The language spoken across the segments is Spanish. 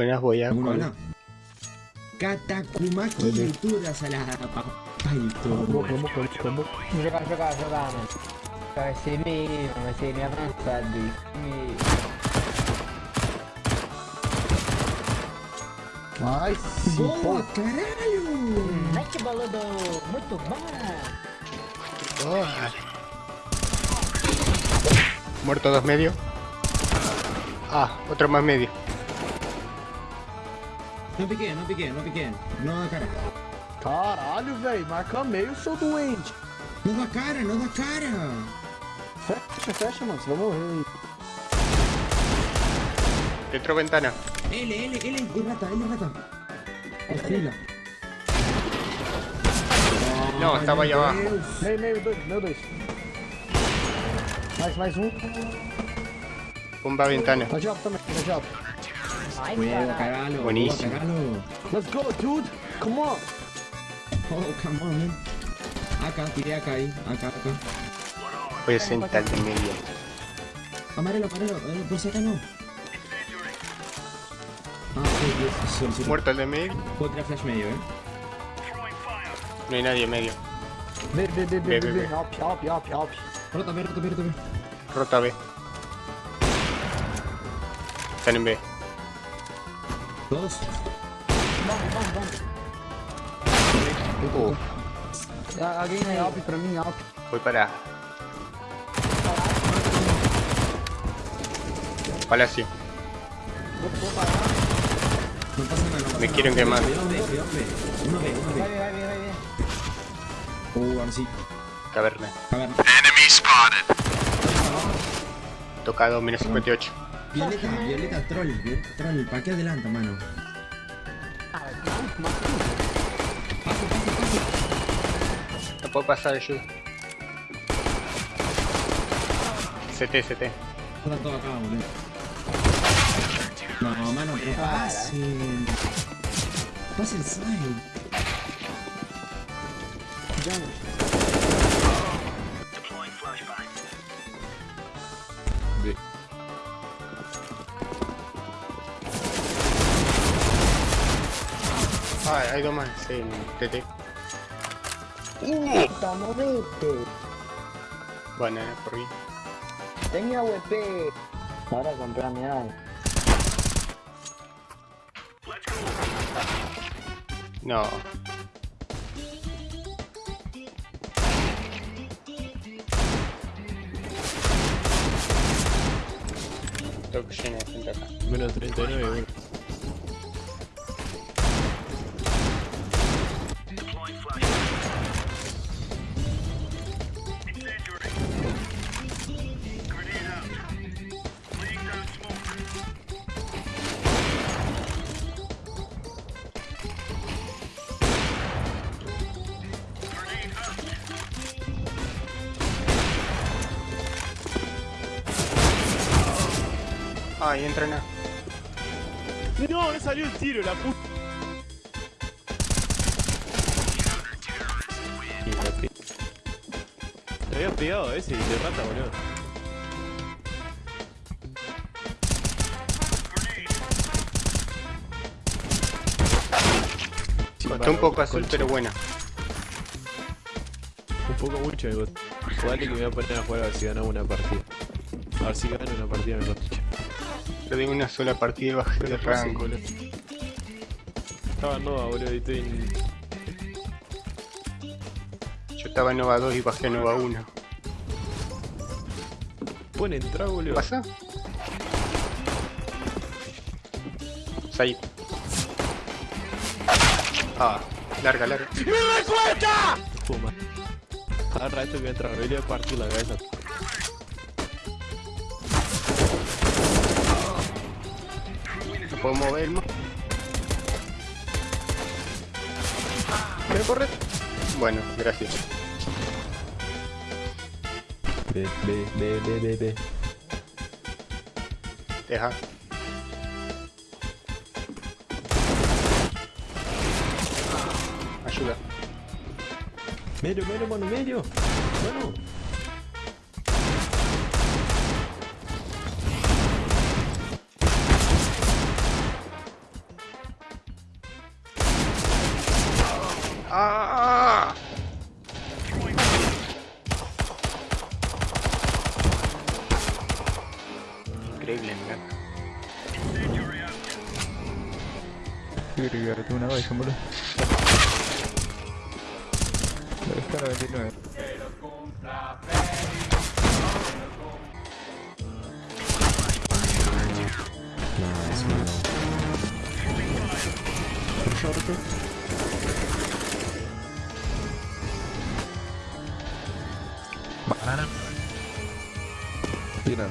Buenas voy a... Uno no. Katakumaki youtuber sa lahat. Papaito. Jogar, jogar, jogar, mano. Vai ser meio, vai ser meio avançado. Meio. Sim, Boa, caralho! Muito bom. Oh. Muerto dos medios. Ah, otro más medio. Não piquei, não piquei, não piquei. Não cara. Caralho, velho. Marca meio, seu doente. Não dá cara, não dá cara. Fecha, fecha, mano. Você vai morrer aí. Dentro ventana. Ele, ele, ele, ele rata, ele rata. Estrela. Não, estava aí abaixo. Meio, meio, dois, meio dois. Mais, mais um. Bomba ventana. Na diabo também, na diabo. Ai, Caralho. caralho. Buenísimo. Boa, caralho. Let's go, dude. Come on. Oh, come on, man. Acá, tiré acá ahí. Acá, acá. Voy a sentar de medio. Amarelo, amarelo. Eh, por si acá no. Ah, Dios. Sorry, sorry. Muerto el de medio. Puedo tirar flash medio, eh. No hay nadie en medio. B, B. B. Alp, alp, alp, alp. Rota B, rota B, rota B. Rota B. Están en B. Dos. Uh, Ah, Alguém é alp pra mim, alp. voy para... Palacio. Me quieren quemar. Uh, ahora sí. Caverna. A ver. Tocado menos 58. Violeta, Violeta, troll. Violeta, troll. ¿Para qué adelanta, mano? Paso, paso, paso. No puedo pasar ayuda. CT, CT. Está todo acá, boludo. No, mano, pero pasen. Pasen side. Ah, hay dos más en TT. Puta, movete. Bueno, eh, por ahí. Tenía WP. Ahora compré a mi alma. No. Tengo que de gente acá. Menos 39, bueno. Ah, y entrena. No, no salió el tiro, la puta. Te había pegado a ese y de rata, boludo. Está un poco azul, pero bueno. Un poco mucho me gusta. Jugale que me voy a poner a jugar a ver si ganamos una partida. A ver si gano una partida me coticha. Yo de una sola partida y bajé de rango. boludo. Estaba en Nova, boludo, y estoy en... Yo estaba en Nova 2 y bajé a Nova 1. Pueden entrar, boludo. ¿Pasa? Said. Ah, larga, larga. Puma. Agarra esto que voy a entrar, voy a partir la cabeza. Puedo mover más. ¿Quiero correr? Bueno, gracias. B, B, B, B, B, B. Deja. Ayuda. Medio, medio, mano, medio. Mano. ¡Ah! Increíble, me encanta. Agregarte una vez, boludo. La descarga 29. Nice, mano. Banana. Tiran.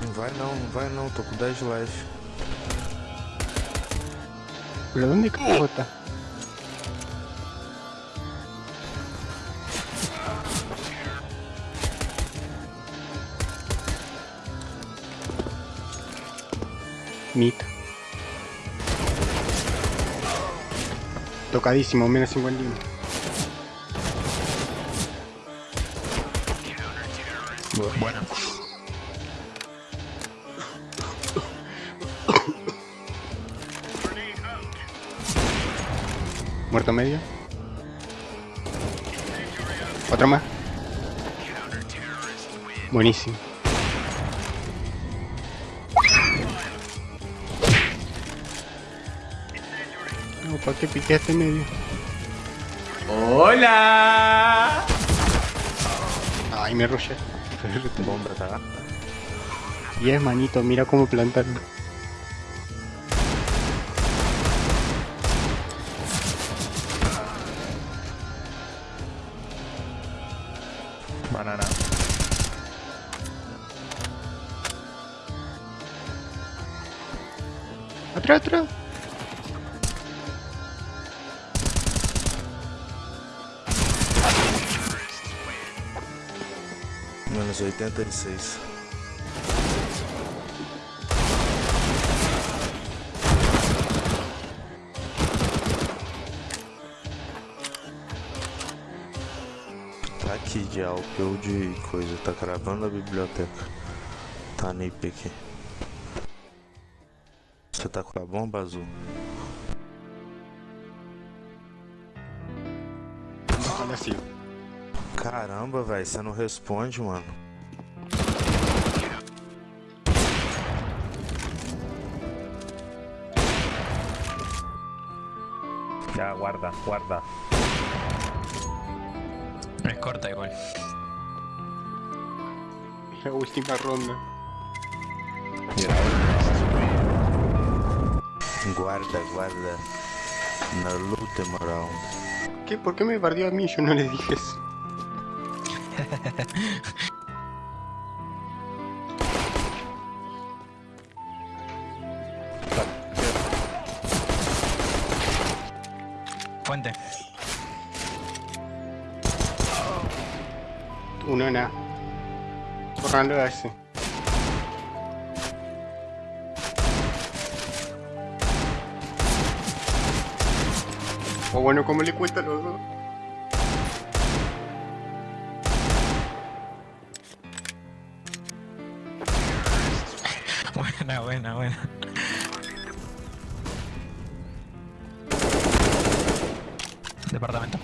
Não vai não, não vai não, tô com 10 life. ¿Pero dónde carajo Tocadísimo, menos 51. Buena. Muerto medio. Otro más. Buenísimo. ¿Para qué piqué este medio? ¡Hola! Ay, me rollé. Bomba tá? Y es manito, mira cómo plantarlo. Banana. Atrás, atrás. Menos 86. Tá aqui de Alp ou de coisa, tá gravando a biblioteca. Tá NIP aqui. Você tá com a bomba azul? Olha assim. Caramba, velho, você não responde, mano. Ya, guarda, guarda. Es corta igual. La última ronda. Guarda, guarda. Na luta, moral. ¿Qué? ¿Por qué me bardeó a mí? Yo no le dije eso. Fuente. Uno nada. Borrando a ese. O bueno, ¿cómo le cuesta a los dos? Buena, buena, buena. Departamento.